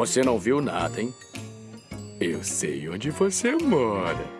Você não viu nada, hein? Eu sei onde você mora.